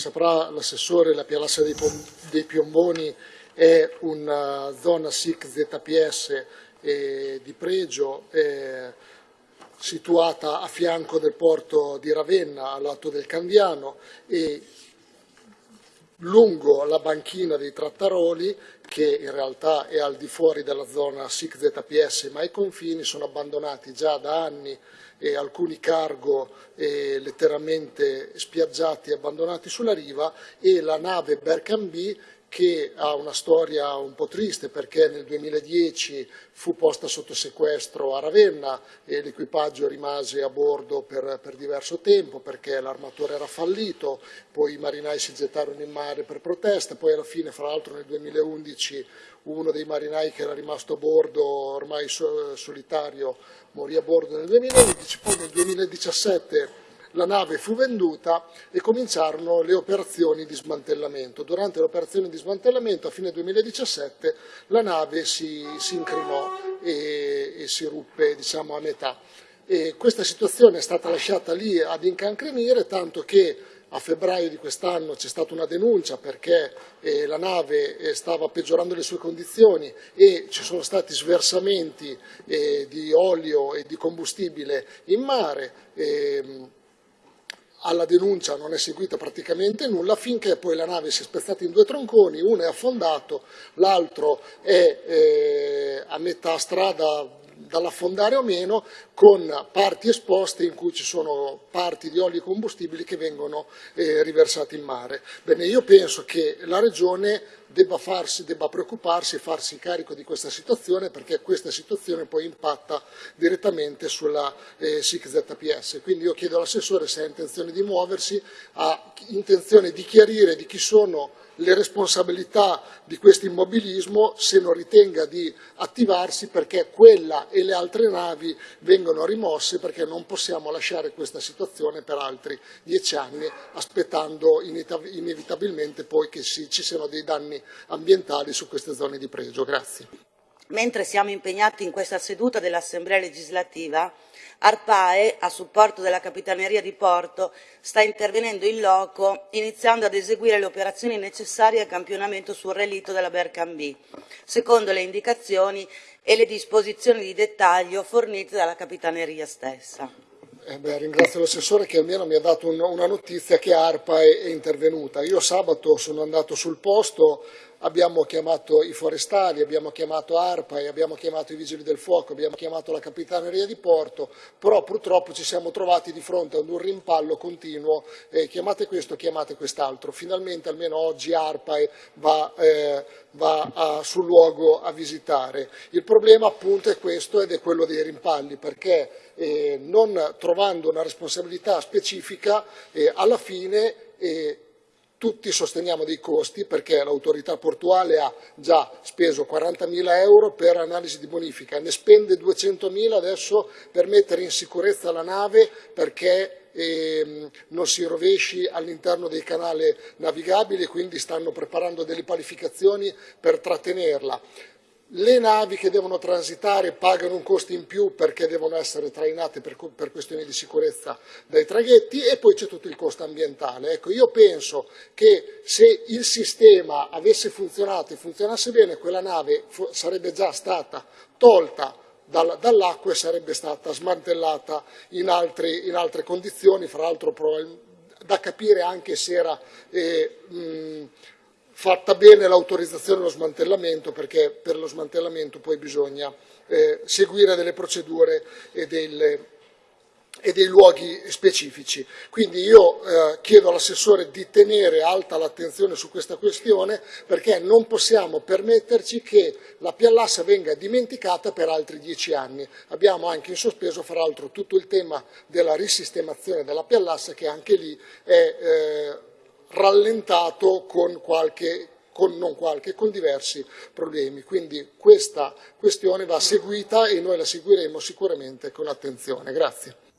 saprà l'assessore, la Pialassa dei, dei Piomboni è una zona SIC ZPS eh, di pregio eh, situata a fianco del porto di Ravenna, al lato del Candiano e lungo la banchina dei Trattaroli, che in realtà è al di fuori della zona SIC ZPS, ma i confini sono abbandonati già da anni e alcuni cargo eh, letteralmente spiaggiati e abbandonati sulla riva e la nave Berkambi che ha una storia un po' triste perché nel 2010 fu posta sotto sequestro a Ravenna e l'equipaggio rimase a bordo per, per diverso tempo perché l'armatore era fallito, poi i marinai si gettarono in mare per protesta, poi alla fine, fra l'altro nel 2011, uno dei marinai che era rimasto a bordo ormai solitario morì a bordo nel 2011, poi nel 2017 la nave fu venduta e cominciarono le operazioni di smantellamento. Durante le operazioni di smantellamento a fine 2017 la nave si, si incrinò e, e, si ruppe diciamo, a metà. E questa situazione è stata lasciata lì ad incancrenire, tanto che a febbraio di quest'anno c'è stata una denuncia perché eh, la nave eh, stava peggiorando le sue condizioni e ci sono stati sversamenti eh, di olio e di combustibile in mare. Ehm, alla denuncia non è seguita praticamente nulla finché poi la nave si è spezzata in due tronconi, uno è affondato, l'altro è eh, a metà strada dall'affondare o meno, con parti esposte in cui ci sono parti di oli combustibili che vengono eh, riversati in mare. Bene, io penso che la Regione debba, farsi, debba preoccuparsi e farsi carico di questa situazione perché questa situazione poi impatta direttamente sulla eh, SIC ZPS. Quindi io chiedo all'assessore se ha intenzione di muoversi, ha intenzione di chiarire di chi sono le responsabilità di questo immobilismo se non ritenga di attivarsi perché quella e le altre navi vengono rimosse perché non possiamo lasciare questa situazione per altri dieci anni aspettando inevitabilmente poi che ci siano dei danni ambientali su queste zone di pregio. Grazie. Mentre siamo impegnati in questa seduta dell'Assemblea legislativa, ARPAE, a supporto della Capitaneria di Porto, sta intervenendo in loco, iniziando ad eseguire le operazioni necessarie al campionamento sul relitto della Bercambì, secondo le indicazioni e le disposizioni di dettaglio fornite dalla Capitaneria stessa. Eh beh, ringrazio l'assessore che almeno mi ha dato un, una notizia che ARPA è, è intervenuta. Io sabato sono andato sul posto, abbiamo chiamato i forestali, abbiamo chiamato ARPA, abbiamo chiamato i vigili del fuoco, abbiamo chiamato la capitaneria di porto, però purtroppo ci siamo trovati di fronte ad un rimpallo continuo, eh, chiamate questo, chiamate quest'altro. Finalmente almeno oggi ARPA va, eh, va a, sul luogo a visitare. Il problema appunto è questo ed è quello dei rimpalli, perché eh, non trovando una responsabilità specifica eh, alla fine eh, tutti sosteniamo dei costi perché l'autorità portuale ha già speso 40.000 euro per analisi di bonifica, ne spende 200.000 adesso per mettere in sicurezza la nave perché ehm, non si rovesci all'interno del canale navigabile, quindi stanno preparando delle qualificazioni per trattenerla. Le navi che devono transitare pagano un costo in più perché devono essere trainate per, per questioni di sicurezza dai traghetti e poi c'è tutto il costo ambientale. Ecco, io penso che se il sistema avesse funzionato e funzionasse bene, quella nave sarebbe già stata tolta dall'acqua e sarebbe stata smantellata in, altri, in altre condizioni, fra l'altro da capire anche se era eh, mh, fatta bene l'autorizzazione allo smantellamento perché per lo smantellamento poi bisogna eh, seguire delle procedure e, delle, e, dei luoghi specifici. Quindi io eh, chiedo all'assessore di tenere alta l'attenzione su questa questione perché non possiamo permetterci che la Piallassa venga dimenticata per altri dieci anni. Abbiamo anche in sospeso, fra l'altro, tutto il tema della risistemazione della Piallassa che anche lì è eh, rallentato con qualche con, non qualche, con diversi problemi. Quindi questa questione va seguita e noi la seguiremo sicuramente con attenzione. Grazie.